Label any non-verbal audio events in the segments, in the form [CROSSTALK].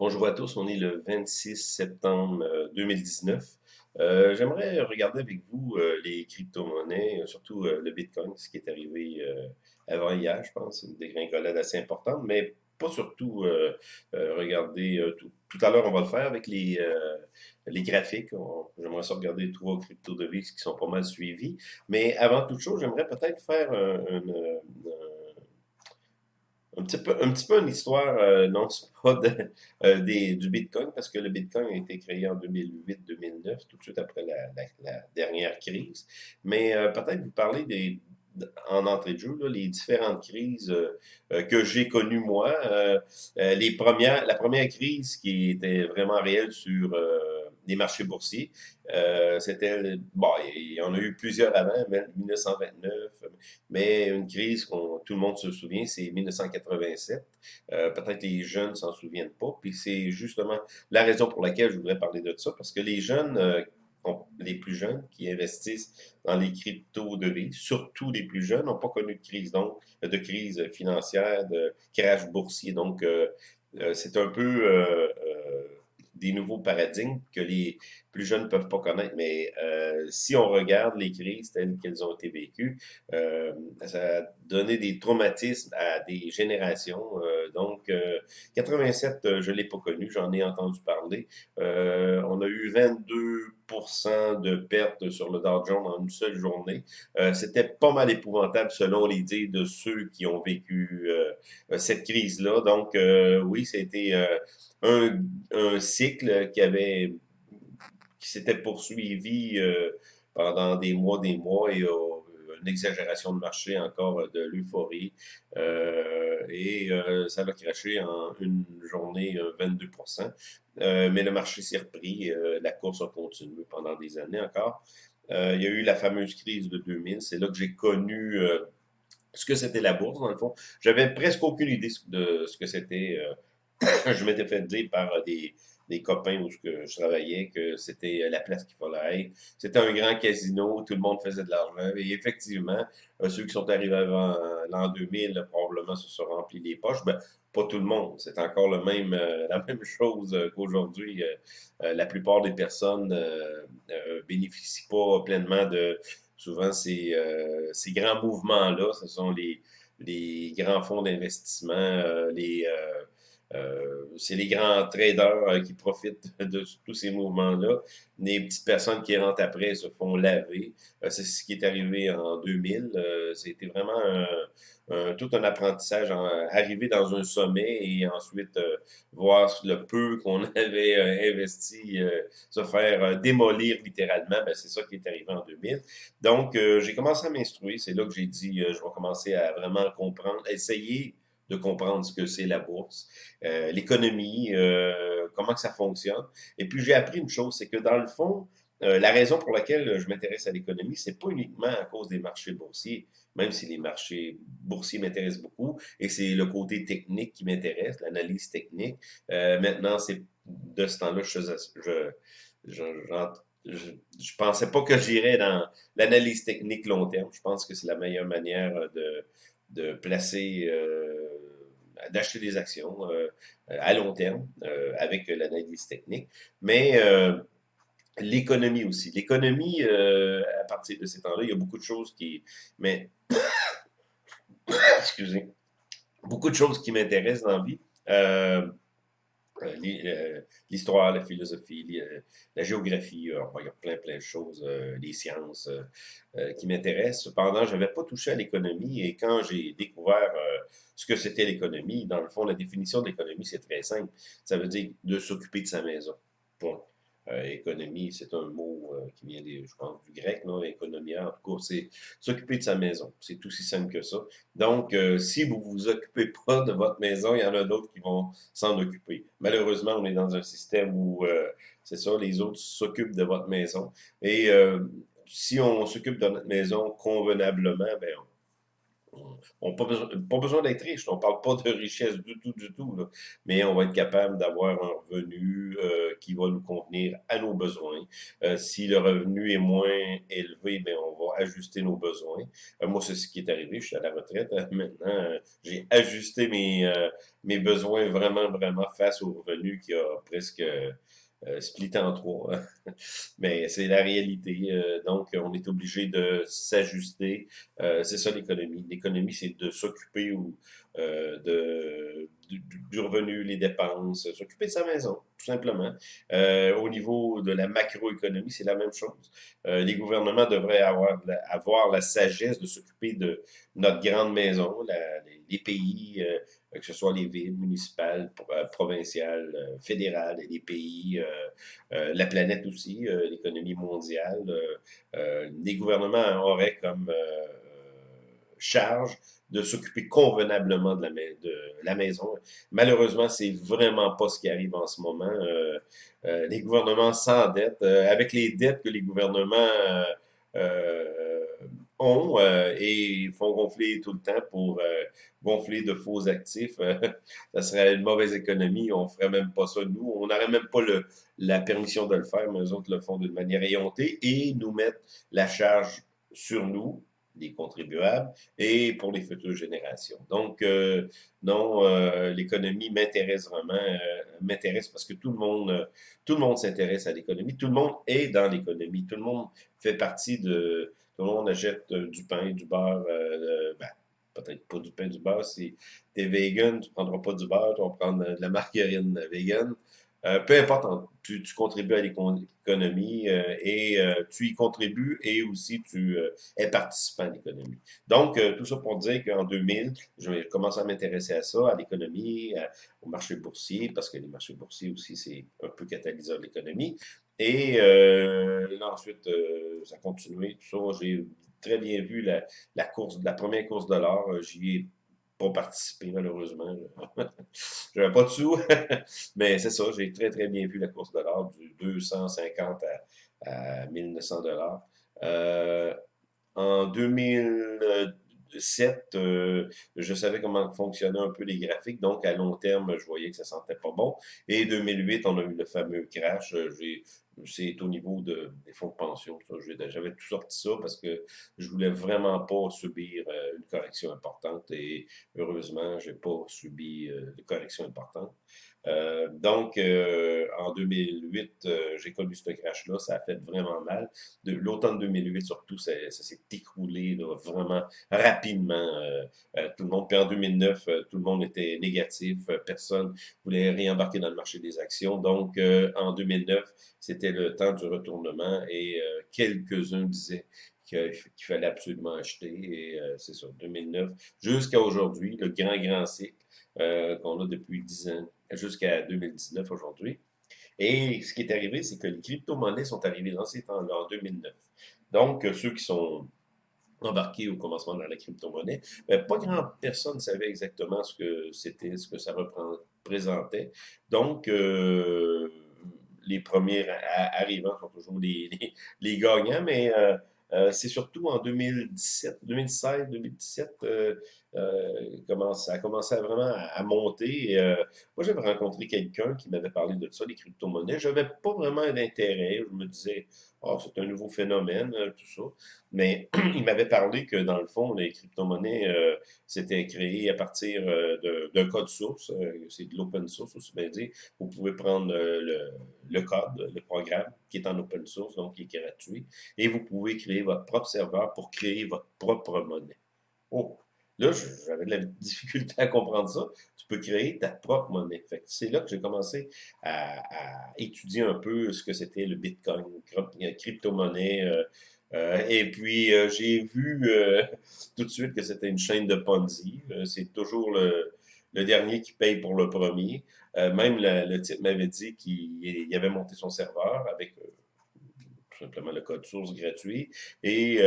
Bonjour à tous, on est le 26 septembre 2019. Euh, euh, J'aimerais regarder avec vous euh, les crypto-monnaies, surtout euh, le Bitcoin, ce qui est arrivé avant hier, je pense, une dégringolade assez importante, mais pas surtout regarder, tout, tout, à l'heure on va le faire avec les, les graphiques, j'aimerais ça regarder trois crypto-devises qui sont pas mal suivis, mais avant toute chose, j'aimerais peut-être faire un, un un petit peu, un petit peu une histoire, euh, non, c'est pas de, euh, des, du Bitcoin, parce que le Bitcoin a été créé en 2008-2009, tout de suite après la, la, dernière crise. Mais euh, peut-être vous parler des, en entrée de jeu, là, les différentes crises que j'ai connues moi. les premières, la première crise qui était vraiment réelle sur des marchés boursiers. Euh, c'était, bon, il y en a eu plusieurs avant, 1929, mais une crise qu'on tout le monde se souvient, c'est 1987. Euh, peut-être les jeunes s'en souviennent pas, puis c'est justement la raison pour laquelle je voudrais parler de ça, parce que les jeunes, euh, les plus jeunes qui investissent dans les crypto-devises, surtout les plus jeunes, n'ont pas connu de crise, donc de crise financière, de crash boursier. Donc, c'est un peu des nouveaux paradigmes que les plus jeunes ne peuvent pas connaître. Mais euh, si on regarde les crises telles qu'elles ont été vécues, euh, ça a donné des traumatismes à des générations. Euh, donc, 87, je ne l'ai pas connu, j'en ai entendu parler. on a eu 22 de pertes sur le Dow Jones en une seule journée. C'était pas mal épouvantable selon les dires de ceux qui ont vécu cette crise-là. Donc, oui, c'était un, cycle qui avait qui s'était poursuivi euh, pendant des mois, des mois et euh, une exagération de marché, encore de l'euphorie. Euh, et ça va craché en une journée 22% Mais le marché s'est repris. la course a continué pendant des années encore. il y a eu la fameuse crise de 2000. C'est là que j'ai connu ce que c'était la bourse, dans le fond. J'avais presque aucune idée de ce que c'était [COUGHS] je m'étais fait dire par euh, des, des copains où je, travaillais que c'était euh, la place qu'il fallait être. C'était un grand casino, tout le monde faisait de l'argent. Et effectivement, euh, ceux qui sont arrivés avant l'an 2000, probablement se sont remplis les poches. Ben, pas tout le monde. C'est encore le même, [LAUGHS] la même chose qu'aujourd'hui. la plupart des personnes ne bénéficient pas pleinement de souvent ces, grands mouvements-là. Ce sont les grands fonds d'investissement, les euh, c'est les grands traders euh, qui profitent [LAUGHS] de tous ces mouvements-là. Les petites personnes qui rentrent après se font laver. Euh, c'est ce qui est arrivé en 2000. C'était vraiment tout un apprentissage, arriver dans un sommet et ensuite voir le peu qu'on [LAUGHS] avait investi se faire démolir littéralement. Ben, c'est ça qui est arrivé en 2000. Donc, j'ai commencé à m'instruire. C'est là que j'ai dit, je vais commencer à vraiment comprendre, essayer de comprendre ce que c'est la bourse, euh, l'économie, euh, comment que ça fonctionne. Et puis j'ai appris une chose, c'est que dans le fond, euh, la raison pour laquelle je m'intéresse à l'économie, c'est pas uniquement à cause des marchés boursiers, même si les marchés boursiers m'intéressent beaucoup, et c'est le côté technique qui m'intéresse, l'analyse technique. maintenant, c'est de ce temps-là, je, je, je, je, pensais pas que j'irais dans l'analyse technique long terme. Je pense que c'est la meilleure manière de, de placer, euh, d'acheter des actions euh, à long terme euh, avec l'analyse technique. Mais l'économie aussi. L'économie, à partir de ces temps-là, il y a beaucoup de choses qui... Mais, [COUGHS] excusez, beaucoup de choses qui m'intéressent dans la vie. Euh, euh, l'histoire, la philosophie, euh, la géographie, il y a plein, plein de choses, les sciences qui m'intéressent. Cependant, je n'avais pas touché à l'économie et quand j'ai découvert ce que c'était l'économie, dans le fond, la définition de l'économie, c'est très simple. Ça veut dire de s'occuper de sa maison. Point. Euh, économie, c'est un mot euh, qui vient, des, je pense, du grec, non? Économia, en tout cas, c'est s'occuper de sa maison. C'est aussi simple que ça. Donc, euh, si vous vous occupez [LAUGHS] pas de votre maison, il y en a d'autres qui vont s'en occuper. Malheureusement, on est dans un système où, c'est ça, les autres s'occupent de votre maison. Et si on s'occupe de notre maison convenablement, ben, on n'a pas besoin, pas besoin d'être riche, on ne parle pas de richesse du tout, du tout, mais on va être capable d'avoir un revenu euh, qui va nous convenir à nos besoins. Euh, si le revenu est moins élevé, ben on va ajuster nos besoins. Euh, moi, c'est ce qui est arrivé, je suis à la retraite. maintenant, j'ai ajusté mes, mes besoins vraiment, vraiment face au revenu qui a presque euh, splitté en trois. [LAUGHS] Mais c'est la réalité. Euh, donc, on est obligé de s'ajuster. Euh, c'est ça l'économie. L'économie, c'est de s'occuper ou de, du, revenu, les dépenses, s'occuper de sa maison, tout simplement. au niveau de la macroéconomie, c'est la même chose. les gouvernements devraient avoir, avoir la sagesse de s'occuper de notre grande maison, les, pays, que ce soit les villes municipales, euh, provinciales, euh, fédérales, les pays, euh, la planète aussi, l'économie mondiale. les gouvernements auraient comme charge de s'occuper convenablement de la, maison. Malheureusement, c'est vraiment pas ce qui arrive en ce moment. les gouvernements s'endettent. avec les dettes que les gouvernements ont euh, et font gonfler tout le temps pour euh, gonfler de faux actifs. Euh, [LAUGHS] ça serait une mauvaise économie. On ferait même pas ça, nous. On n'aurait même pas le, la permission de le faire, mais eux autres le font d'une manière éhontée et nous mettent la charge sur nous, les contribuables, et pour les futures générations. Donc, non, l'économie m'intéresse vraiment, m'intéresse parce que tout le monde, tout le monde s'intéresse à l'économie, tout le monde est dans l'économie, tout le monde fait partie de, tout le monde achète euh, du pain, du beurre, euh, ben, peut-être pas du pain, du beurre. Si tu es vegan, tu prendras pas du beurre, tu vas prendre de la margarine vegan. Euh, peu importe, tu, contribues à l'économie et tu y contribues et aussi tu es participant à l'économie. Donc, tout ça pour dire qu'en 2000, je vais commencer à m'intéresser à ça, à l'économie, au marché boursier, parce que les marchés boursiers aussi, c'est un peu catalyseur de l'économie. Et euh, là, ensuite, euh, ça a continué, tout ça. J'ai très bien vu la, la, course, la première course de l'or. Euh, j'y ai pas participé, malheureusement. [LAUGHS] J'avais pas de sous. [LAUGHS] Mais c'est ça, j'ai très, très bien vu la course de l'or, du 250 à, à 1900 dollars. Euh, en 2007, euh, je savais comment fonctionnaient un peu les graphiques, donc à long terme, je voyais que ça sentait pas bon. Et 2008, on a eu le fameux crash. C'est au niveau de, des fonds de pension. J'avais tout sorti ça parce que je voulais vraiment pas subir euh, une correction importante et heureusement, j'ai pas subi euh, de correction importante. Euh, donc, euh, en 2008, euh, j'ai connu ce crash-là. Ça a fait vraiment mal. De l'automne 2008, surtout, ça, s'est écroulé vraiment rapidement. tout le monde, puis en 2009, tout le monde était négatif. personne voulait réembarquer dans le marché des actions. Donc, en 2009, c'était le temps du retournement et quelques-uns disaient qu'il fallait absolument acheter. Et c'est ça, 2009 jusqu'à aujourd'hui, le grand, grand cycle qu'on a depuis 10 ans jusqu'à 2019 aujourd'hui. Et ce qui est arrivé, c'est que les crypto-monnaies sont arrivées dans ces temps-là, en 2009. Donc, ceux qui sont embarqués au commencement dans la crypto-monnaie, ben, pas grand personne ne savait exactement ce que c'était, ce que ça représentait. Donc, euh, les premiers arrivants sont toujours [LAUGHS] les, les, gagnants, mais euh, euh, c'est surtout en 2017, 2016, 2017, euh, euh, ça a commencé à vraiment à, monter. Euh, moi, j'avais rencontré quelqu'un qui m'avait parlé de ça, les crypto-monnaies. Je n'avais pas vraiment d'intérêt. Je me disais, oh, c'est un nouveau phénomène, tout ça. Mais [CLEARS THROAT] il m'avait parlé que, dans le fond, les crypto-monnaies, euh, c'était créé à partir d'un code source. c'est de l'open source, aussi bien dit. Vous pouvez prendre le, le code, le programme qui est en open source, donc qui est gratuit, et vous pouvez créer votre propre serveur pour créer votre propre monnaie. Oh, Là, j'avais de la difficulté à comprendre ça. Tu peux créer ta propre monnaie. c'est là que j'ai commencé à, étudier un peu ce que c'était le Bitcoin, crypto-monnaie. Euh, euh, et puis, euh, j'ai vu [LAUGHS] tout de suite que c'était une chaîne de Ponzi. c'est toujours le, dernier qui paye pour le premier. même le type m'avait dit qu'il avait monté son serveur avec tout simplement le code source gratuit. Et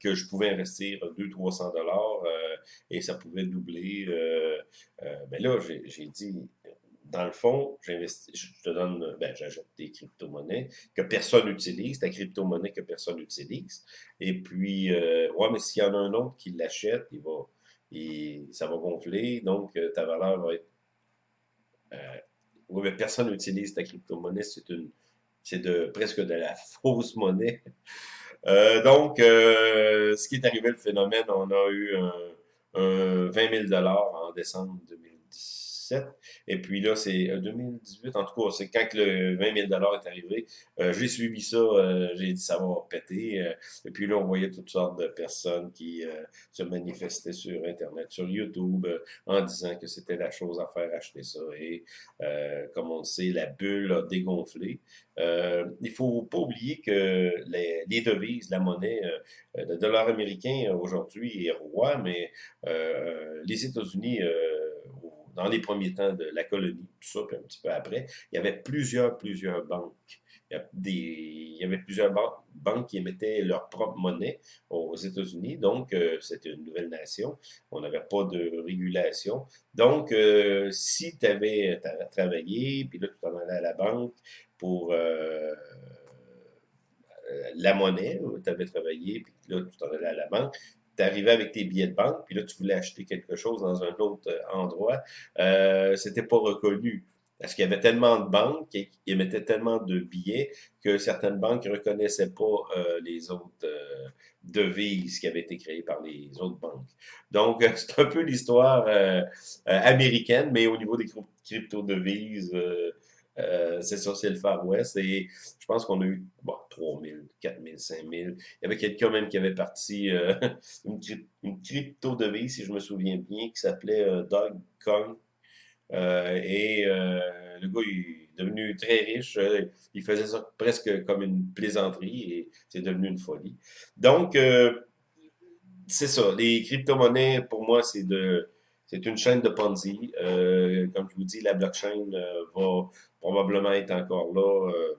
que je pouvais investir 200-300 dollars euh, et ça pouvait doubler. Euh, euh, mais là, j'ai dit, dans le fond, j'investis, je te donne, ben, j'achète des crypto-monnaies que personne n'utilise, ta crypto-monnaie que personne n'utilise. Et puis, euh, ouais, mais s'il y en a un autre qui l'achète, il va, il, ça va gonfler, donc euh, ta valeur va être. Euh, oui, mais personne n'utilise ta crypto-monnaie, c'est une, c'est de presque de la [LAUGHS] fausse monnaie. Donc, ce qui est arrivé, le phénomène, on a eu un 20 000 en décembre 2017. Et puis là, c'est 2018, euh, en tout cas, c'est quand le 20 000 est arrivé. Euh, j'ai suivi ça, euh, j'ai dit ça va péter. et puis là, on voyait toutes sortes de personnes qui se manifestaient sur Internet, sur YouTube, en disant que c'était la chose à faire, acheter ça. Et comme on le sait, la bulle a dégonflé. Euh, il faut pas oublier que les devises, la monnaie, le dollar américain aujourd'hui est roi, mais les États-Unis dans les premiers temps de la colonie, tout ça, puis un petit peu après, il y avait plusieurs, plusieurs banques. Il y, avait plusieurs banques qui émettaient leur propre monnaie aux États-Unis. Donc, euh, c'était une nouvelle nation. On n'avait pas de régulation. Donc, euh, si tu avais travaillé, puis là, tu t'en allais à la banque pour euh, la monnaie, tu avais travaillé, puis là, tu t'en allais à la banque, tu arrivais avec tes billets de banque, puis là, tu voulais acheter quelque chose dans un autre euh, endroit, euh, c'était pas reconnu. Parce qu'il y avait tellement de banques qui émettaient tellement de billets que certaines banques ne reconnaissaient pas euh, les autres euh, devises qui avaient été créées par les autres banques. Donc, [LAUGHS] c'est un peu l'histoire américaine, mais au niveau des crypto-devises, euh, c'est ça, c'est le Far West. Et je pense qu'on a eu bon, 3 000, 4 000, 5 000. Il y avait quelqu'un même qui avait parti euh, [LAUGHS] une, crypto-devise, si je me souviens bien, qui s'appelait euh, Kong. et le gars, il est devenu très riche. il faisait ça presque comme une plaisanterie et c'est devenu une folie. Donc, c'est ça. Les crypto-monnaies, pour moi, c'est de c'est une chaîne de Ponzi. comme je vous dis, la blockchain va probablement être encore là. Euh,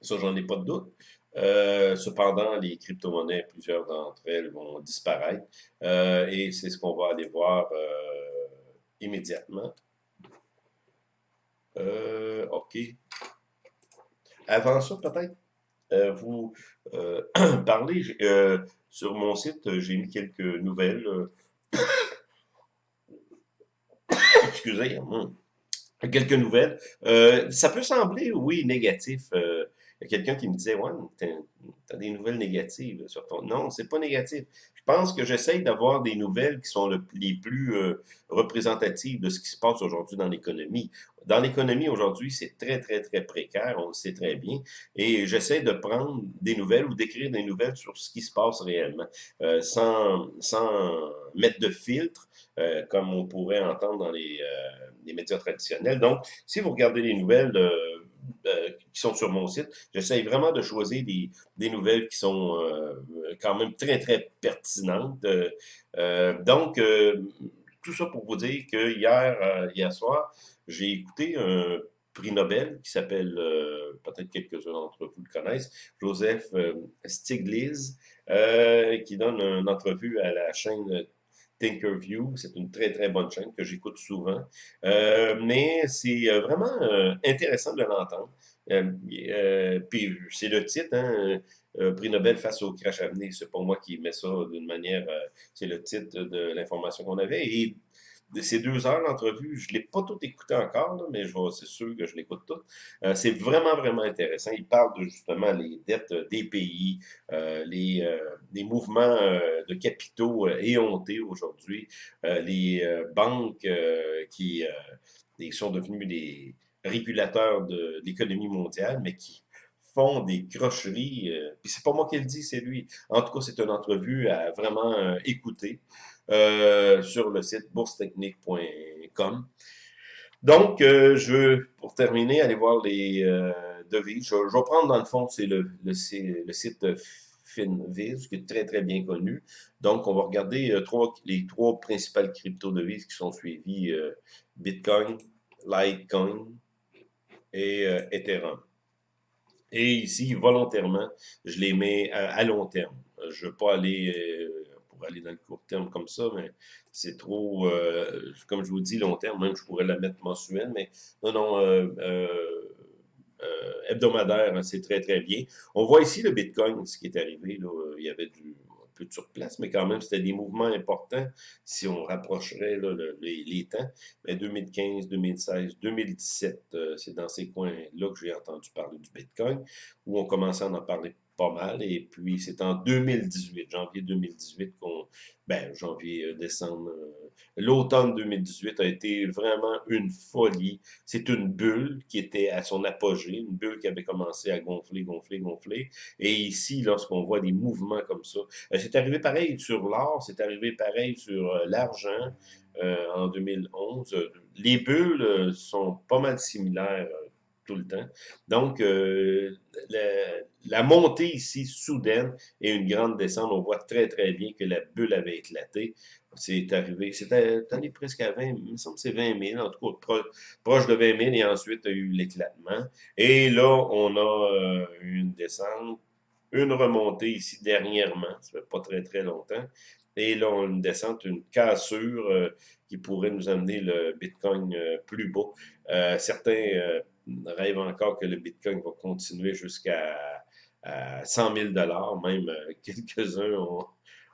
ça, j'en ai pas de doute. Euh, cependant, les crypto-monnaies, plusieurs d'entre elles vont disparaître. Euh, et c'est ce qu'on va aller voir immédiatement. OK. Avant ça, peut-être, vous [CLEARS THROAT] parlez, sur mon site, j'ai mis quelques nouvelles. Excusez, moi quelques nouvelles. Euh, ça peut sembler, oui, négatif. Euh, il y a quelqu'un qui me disait, ouais, t'as des nouvelles négatives sur ton... Non, c'est pas négatif. Je pense que j'essaye d'avoir des nouvelles qui sont les plus euh, représentatives de ce qui se passe aujourd'hui dans l'économie. Dans l'économie aujourd'hui, c'est très, très, très précaire, on le sait très bien, et j'essaie de prendre des nouvelles ou d'écrire des nouvelles sur ce qui se passe réellement, euh, sans, sans mettre de filtre, euh, comme on pourrait entendre dans les, les, médias traditionnels. Donc, si vous regardez les nouvelles euh, qui sont sur mon site. J'essaye vraiment de choisir des, des nouvelles qui sont euh, quand même très, très pertinentes. Euh, donc, tout ça pour vous dire que hier, hier soir, j'ai écouté un prix Nobel qui s'appelle, peut-être quelques-uns d'entre vous le connaissent, Joseph Stiglitz, qui donne une entrevue à la chaîne Thinkerview. C'est une très, très bonne chaîne que j'écoute souvent. Euh, mais c'est euh, vraiment euh, intéressant de l'entendre. puis c'est le titre, hein, prix Nobel face au crash à venir. C'est pas moi qui mets ça d'une manière, c'est le titre de l'information qu'on avait. De ces deux heures d'entrevue, je ne l'ai pas tout écouté encore, mais c'est sûr que je l'écoute tout. Euh, c'est vraiment, vraiment intéressant. Il parle de justement les dettes des pays, euh, les, euh, les, mouvements de capitaux éhontés aujourd'hui, les banques qui sont devenues des régulateurs de l'économie mondiale, mais qui font des crocheries. puis c'est pas moi qui le dis, c'est lui. En tout cas, c'est une entrevue à vraiment écouter. Euh, sur le site boursetechnique.com. Donc, euh, je veux, pour terminer, aller voir les euh, devises. Je, vais prendre, dans le fond, c'est le, le, site Finviz, qui est très, très bien connu. Donc, on va regarder trois, les trois principales crypto-devises qui sont suivies, Bitcoin, Litecoin et Ethereum. Et ici, volontairement, je les mets à, long terme. Je ne veux pas aller aller dans le court terme comme ça, mais c'est trop, euh, comme je vous dis, long terme, même je pourrais la mettre mensuelle, mais non, non, euh, hebdomadaire, hein, c'est très, très bien. On voit ici le Bitcoin, ce qui est arrivé, là, il y avait du, peu de surplace, mais quand même, c'était des mouvements importants si on rapprocherait les, temps. Mais 2015, 2016, 2017, c'est dans ces coins-là que j'ai entendu parler du Bitcoin, où on commençait à en parler pas mal. Et puis, c'est en 2018, janvier 2018, qu'on, ben, janvier, euh, décembre, euh, l'automne 2018 a été vraiment une folie. C'est une bulle qui était à son apogée, une bulle qui avait commencé à gonfler, gonfler, gonfler. Et ici, lorsqu'on voit des mouvements comme ça, euh, c'est arrivé pareil sur l'or, c'est arrivé pareil sur l'argent en 2011. Les bulles sont pas mal similaires tout le temps. Donc, euh, la, montée ici, soudaine, et une grande descente, on voit très, très bien que la bulle avait éclaté. C'est arrivé, c'était allé presque à 20, il me semble que c'est 20 000, en tout cas proche de 20 000, et ensuite, il y a eu l'éclatement. Et là, on a euh, une descente, une remontée ici dernièrement, ça fait pas très, très longtemps. Et là, on a une descente, une cassure euh, qui pourrait nous amener le Bitcoin plus bas. certains rêve encore que le Bitcoin va continuer jusqu'à 100 000 même euh, [LAUGHS] quelques-uns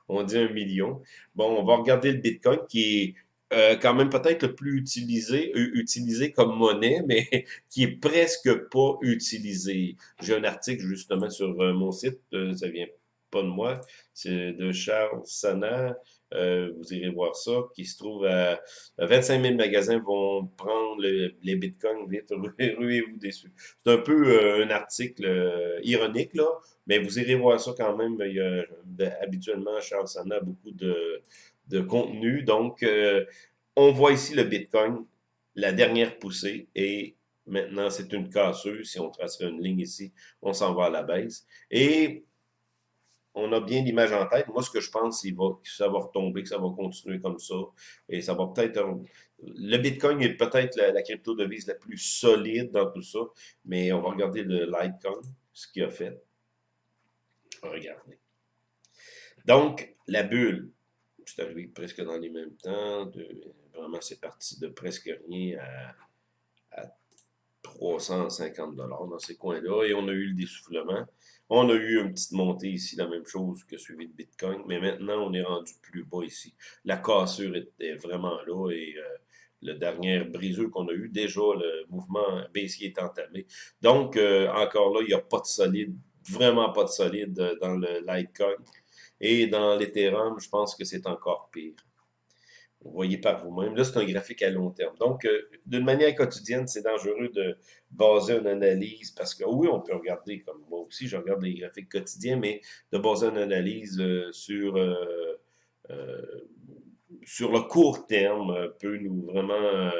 ont, dit un million. Bon, on va regarder le Bitcoin qui est euh, quand même peut-être le plus utilisé, utilisé comme monnaie, [LAUGHS] mais qui est presque pas utilisé. J'ai un article justement sur euh, mon site, ça vient pas de moi, c'est de Charles Sana, euh, vous irez voir ça, qui se trouve à, 25 000 magasins vont prendre les bitcoins, vite, [LAUGHS] ruez-vous dessus. C'est un peu euh, un article euh, ironique, là, mais vous irez voir ça quand même. Il y a, habituellement, Charles Sana a beaucoup de, de contenu. Donc, on voit ici le bitcoin, la dernière poussée, et maintenant, c'est une casseuse. Si on tracerait une ligne ici, on s'en va à la baisse. Et on a bien l'image en tête. Moi, ce que je pense, c'est que ça va retomber, que ça va continuer comme ça. Et ça va peut-être... Le Bitcoin est peut-être la, crypto-devise la plus solide dans tout ça. Mais on va regarder le Litecoin, ce qu'il a fait. Regardez. Donc, la bulle, c'est arrivé presque dans les mêmes temps. vraiment, c'est parti de presque rien à, à 350 dans ces coins-là. Et on a eu le dessoufflement. On a eu une petite montée ici, la même chose que suivi de Bitcoin, mais maintenant, on est rendu plus bas ici. La cassure est, vraiment là et euh, le dernier briseux qu'on a eu, déjà, le mouvement baissier est entamé. Donc, euh, encore là, il n'y a pas de solide, vraiment pas de solide euh, dans le Litecoin. Et dans l'Ethereum, je pense que c'est encore pire. Vous voyez par vous-même. Là, c'est un graphique à long terme. Donc, euh, d'une manière quotidienne, c'est dangereux de baser une analyse parce que oui, on peut regarder, comme moi aussi, je regarde les graphiques quotidiens, mais de baser une analyse euh, sur, euh, sur le court terme peut nous vraiment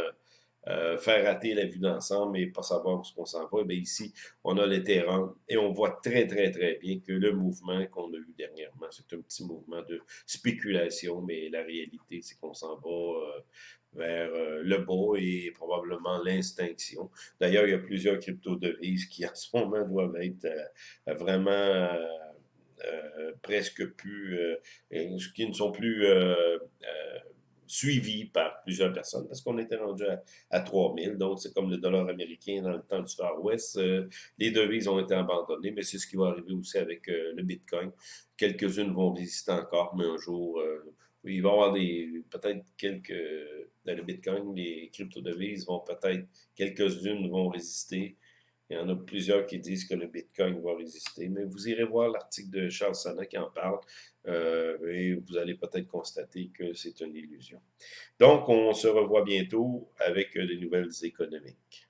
euh, faire rater la vue d'ensemble et pas savoir où ce qu'on s'en va, bien ici, on a les terrains et on voit très, très, très bien que le mouvement qu'on a eu dernièrement, c'est un petit mouvement de spéculation, mais la réalité, c'est qu'on s'en va euh, vers euh, le bas et probablement l'extinction. D'ailleurs, il y a plusieurs crypto-devises qui, [LAUGHS] en ce moment, doivent être vraiment... presque plus, qui ne sont plus suivi par plusieurs personnes parce qu'on était rendu à, à 3000. Donc, c'est comme le dollar américain dans le temps du Far West. Euh, les devises ont été abandonnées, mais c'est ce qui va arriver aussi avec euh, le Bitcoin. Quelques-unes vont résister encore, mais un jour, euh, il va y avoir peut-être quelques dans le Bitcoin, les crypto-devises vont peut-être quelques-unes vont résister. Il y en a plusieurs qui disent que le Bitcoin va résister, mais vous irez voir l'article de Charles Sana qui en parle euh, et vous allez peut-être constater que c'est une illusion. Donc, on se revoit bientôt avec des nouvelles économiques.